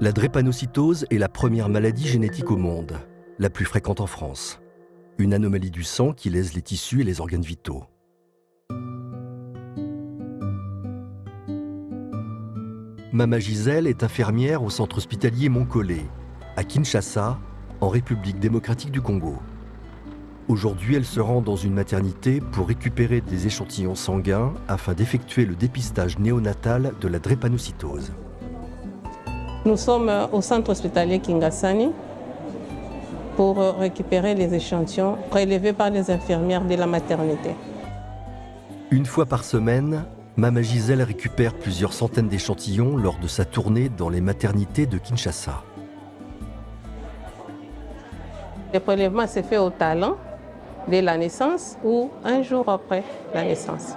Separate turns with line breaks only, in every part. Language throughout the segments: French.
La drépanocytose est la première maladie génétique au monde, la plus fréquente en France. Une anomalie du sang qui lèse les tissus et les organes vitaux. Mama Gisèle est infirmière au centre hospitalier Montcollet, à Kinshasa, en République démocratique du Congo. Aujourd'hui, elle se rend dans une maternité pour récupérer des échantillons sanguins afin d'effectuer le dépistage néonatal de la drépanocytose.
Nous sommes au centre hospitalier Kingasani pour récupérer les échantillons prélevés par les infirmières de la maternité.
Une fois par semaine, Mama Gisèle récupère plusieurs centaines d'échantillons lors de sa tournée dans les maternités de Kinshasa.
Le prélèvement s'est fait au talent dès la naissance ou un jour après la naissance.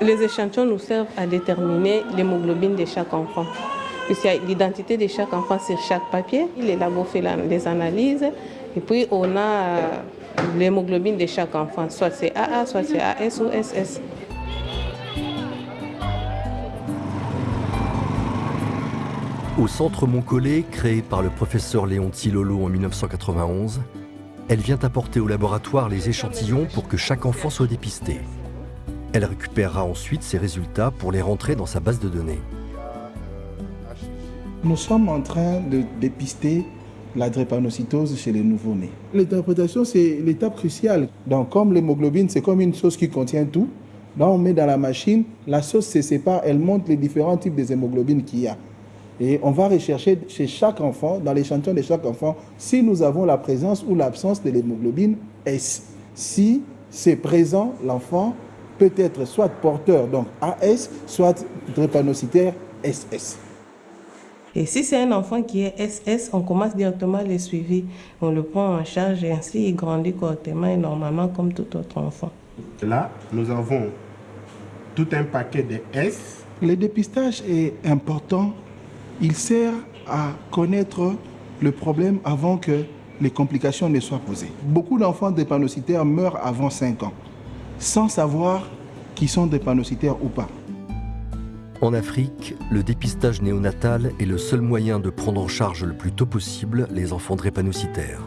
Les échantillons nous servent à déterminer l'hémoglobine de chaque enfant. Puisqu'il y a l'identité de chaque enfant sur chaque papier, les labos font les analyses et puis on a l'hémoglobine de chaque enfant, soit c'est AA, soit c'est AS ou SS.
Au centre Montcollet, créé par le professeur Léon Lolo en 1991, elle vient apporter au laboratoire les échantillons pour que chaque enfant soit dépisté. Elle récupérera ensuite ces résultats pour les rentrer dans sa base de données.
Nous sommes en train de dépister la drépanocytose chez les nouveau-nés. L'interprétation, c'est l'étape cruciale. Donc, comme l'hémoglobine, c'est comme une chose qui contient tout, là, on met dans la machine, la sauce se sépare, elle montre les différents types d'hémoglobine qu'il y a. Et on va rechercher chez chaque enfant, dans l'échantillon de chaque enfant, si nous avons la présence ou l'absence de l'hémoglobine S. Si c'est présent, l'enfant peut être soit porteur, donc AS, soit drépanocytaire SS.
Et si c'est un enfant qui est SS, on commence directement les suivis. On le prend en charge et ainsi il grandit correctement et normalement comme tout autre enfant.
Là, nous avons tout un paquet de S.
Le dépistage est important. Il sert à connaître le problème avant que les complications ne soient posées. Beaucoup d'enfants drépanocytaires meurent avant 5 ans, sans savoir qu'ils sont drépanocytaires ou pas.
En Afrique, le dépistage néonatal est le seul moyen de prendre en charge le plus tôt possible les enfants drépanocytaires.